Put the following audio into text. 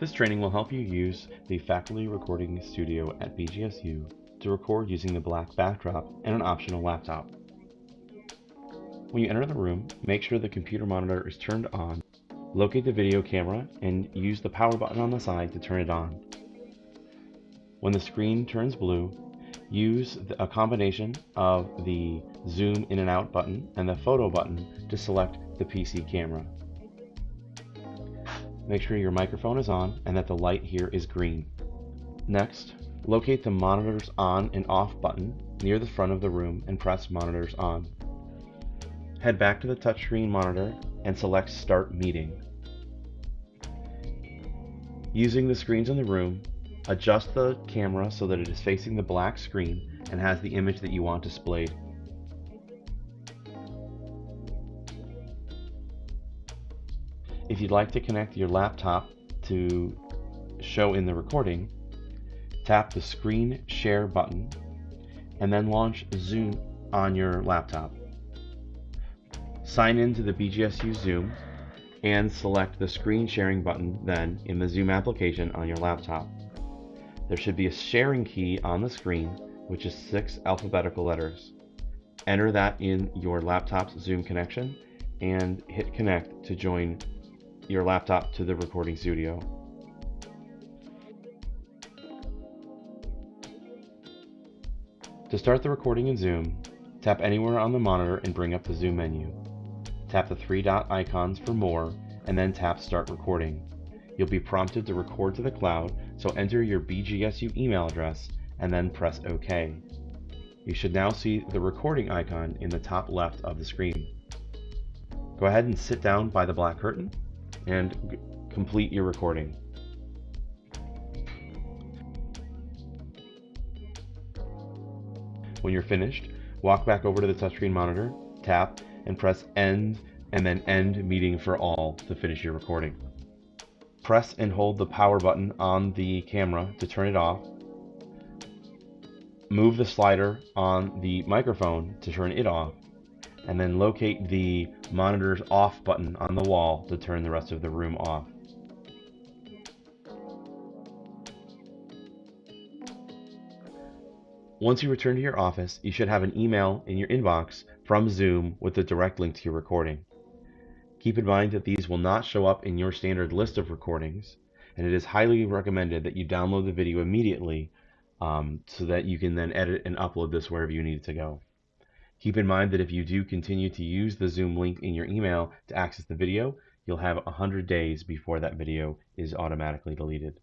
This training will help you use the faculty recording studio at BGSU to record using the black backdrop and an optional laptop. When you enter the room, make sure the computer monitor is turned on. Locate the video camera and use the power button on the side to turn it on. When the screen turns blue, use a combination of the zoom in and out button and the photo button to select the PC camera. Make sure your microphone is on and that the light here is green. Next, locate the monitor's on and off button near the front of the room and press monitors on. Head back to the touchscreen monitor and select Start Meeting. Using the screens in the room, adjust the camera so that it is facing the black screen and has the image that you want displayed. If you'd like to connect your laptop to show in the recording, tap the screen share button and then launch Zoom on your laptop. Sign in to the BGSU Zoom and select the screen sharing button then in the Zoom application on your laptop. There should be a sharing key on the screen, which is six alphabetical letters. Enter that in your laptop's Zoom connection and hit connect to join your laptop to the recording studio. To start the recording in Zoom, tap anywhere on the monitor and bring up the Zoom menu. Tap the three dot icons for more and then tap Start Recording. You'll be prompted to record to the cloud, so enter your BGSU email address and then press OK. You should now see the recording icon in the top left of the screen. Go ahead and sit down by the black curtain and complete your recording. When you're finished, walk back over to the touchscreen monitor, tap, and press End and then End Meeting for All to finish your recording. Press and hold the power button on the camera to turn it off. Move the slider on the microphone to turn it off and then locate the monitor's off button on the wall to turn the rest of the room off. Once you return to your office, you should have an email in your inbox from Zoom with the direct link to your recording. Keep in mind that these will not show up in your standard list of recordings, and it is highly recommended that you download the video immediately um, so that you can then edit and upload this wherever you need it to go. Keep in mind that if you do continue to use the Zoom link in your email to access the video, you'll have 100 days before that video is automatically deleted.